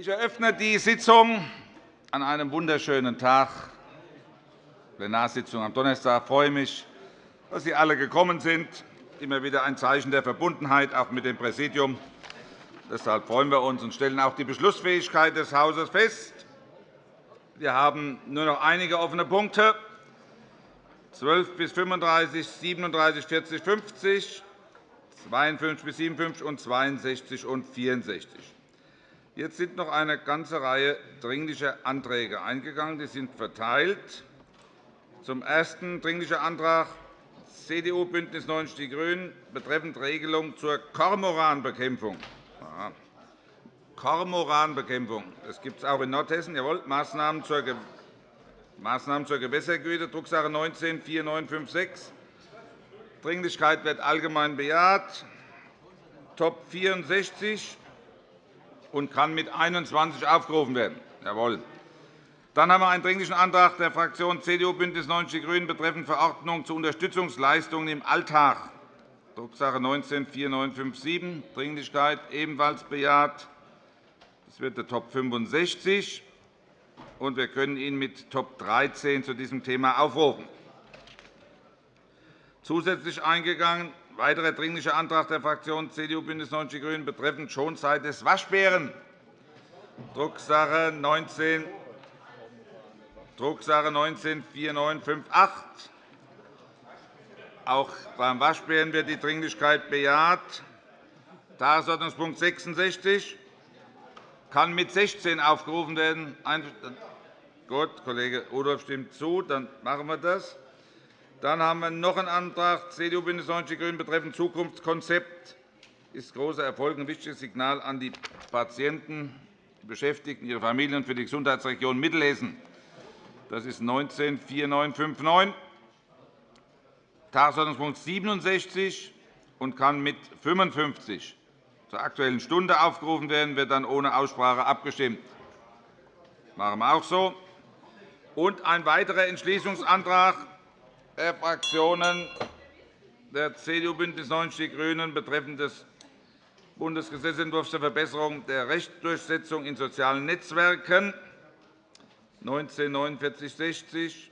Ich eröffne die Sitzung an einem wunderschönen Tag, Plenarsitzung am Donnerstag. Ich freue mich, dass Sie alle gekommen sind. Immer wieder ein Zeichen der Verbundenheit, auch mit dem Präsidium. Deshalb freuen wir uns und stellen auch die Beschlussfähigkeit des Hauses fest. Wir haben nur noch einige offene Punkte. 12 bis 35, 37, 40, 50, 52 bis 57 und 62 und 64. Jetzt sind noch eine ganze Reihe dringlicher Anträge eingegangen. Die sind verteilt. Zum ersten Dringlicher Antrag CDU, BÜNDNIS 90 die GRÜNEN betreffend Regelung zur Kormoranbekämpfung. Kormoranbekämpfung. Das gibt es auch in Nordhessen. Jawohl. Maßnahmen zur, Maßnahmen zur Gewässergüte, Drucksache 19 4956. Dringlichkeit wird allgemein bejaht. Top 64 und kann mit 21 aufgerufen werden. Jawohl. Dann haben wir einen Dringlichen Antrag der Fraktionen CDU, BÜNDNIS 90 die GRÜNEN betreffend Verordnung zu Unterstützungsleistungen im Alltag, Drucksache 19 4957. Dringlichkeit ebenfalls bejaht. Das wird der Top 65. Und wir können ihn mit Top 13 zu diesem Thema aufrufen. Zusätzlich eingegangen Weiterer Dringlicher Antrag der Fraktionen CDU, BÜNDNIS 90 die GRÜNEN betreffend Schonzeit des Waschbären, Drucksache 19 Drucksache 19 4958. Auch beim Waschbären wird die Dringlichkeit bejaht. Tagesordnungspunkt 66 kann mit 16 aufgerufen werden. Gut, Kollege Rudolph stimmt zu. Dann machen wir das. Dann haben wir noch einen Antrag CDU, BÜNDNIS 90 die GRÜNEN betreffend Zukunftskonzept. Das ist großer Erfolg, ein wichtiges Signal an die Patienten, die Beschäftigten, ihre Familien für die Gesundheitsregion Mittelhessen. Das ist 19 4959. Tagesordnungspunkt 67 und kann mit 55 zur Aktuellen Stunde aufgerufen werden, wird dann ohne Aussprache abgestimmt. Das machen wir auch so. Und ein weiterer Entschließungsantrag der Fraktionen der CDU, BÜNDNIS 90 die GRÜNEN betreffend des Bundesgesetzentwurfs zur Verbesserung der Rechtsdurchsetzung in sozialen Netzwerken 19 4960.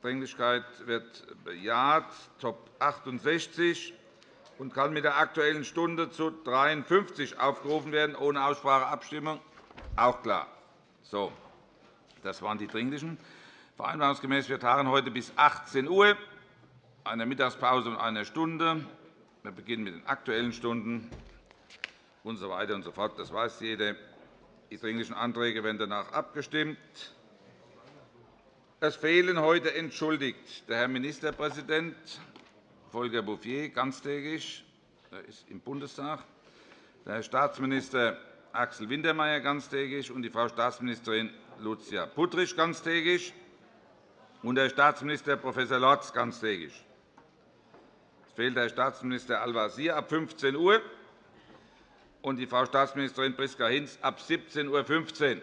Dringlichkeit wird bejaht. Top 68 und kann mit der Aktuellen Stunde zu 53 aufgerufen werden, ohne Aussprache Abstimmung. Auch klar. So, das waren die Dringlichen. Vereinbarungsgemäß wir tagen heute bis 18 Uhr, eine Mittagspause und eine Stunde. Wir beginnen mit den Aktuellen Stunden und so weiter und so fort. Das weiß jeder. Die Dringlichen Anträge werden danach abgestimmt. Es fehlen heute entschuldigt der Herr Ministerpräsident Volker Bouffier ganztägig, er ist im Bundestag, der Herr Staatsminister Axel Wintermeyer ganztägig und die Frau Staatsministerin Lucia Puttrich ganztägig und der Staatsminister Prof. Lorz ganztägig. Es fehlt der Staatsminister Al-Wazir ab 15 Uhr und die Frau Staatsministerin Priska Hinz ab 17.15 Uhr.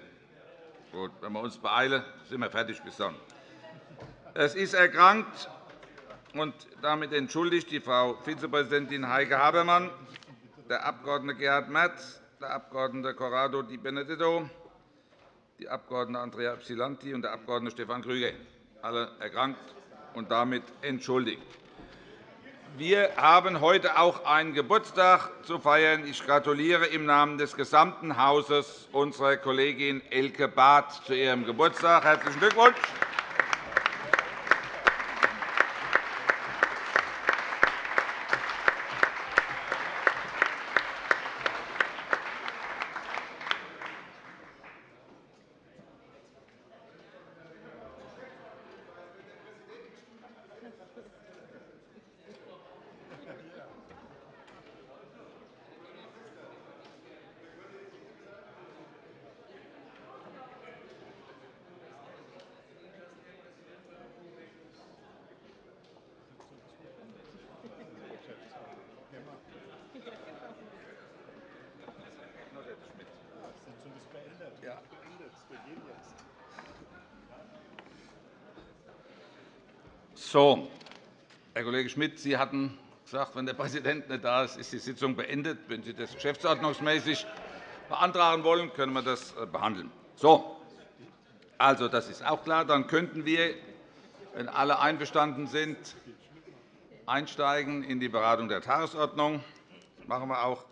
Gut, wenn wir uns beeilen, sind wir fertig bis dann. Es ist erkrankt und damit entschuldigt die Frau Vizepräsidentin Heike Habermann, der Abg. Gerhard Merz, der Abg. Corrado Di Benedetto, die Abg. Andrea Ypsilanti und der Abg. Stefan Krüger alle erkrankt und damit entschuldigt. Wir haben heute auch einen Geburtstag zu feiern. Ich gratuliere im Namen des gesamten Hauses unserer Kollegin Elke Barth zu ihrem Geburtstag. – Herzlichen Glückwunsch! So, Herr Kollege Schmidt, Sie hatten gesagt, wenn der Präsident nicht da ist, ist die Sitzung beendet. Wenn Sie das geschäftsordnungsmäßig beantragen wollen, können wir das äh, behandeln. So. Also, das ist auch klar. Dann könnten wir, wenn alle einverstanden sind, einsteigen in die Beratung der Tagesordnung. Das machen wir auch.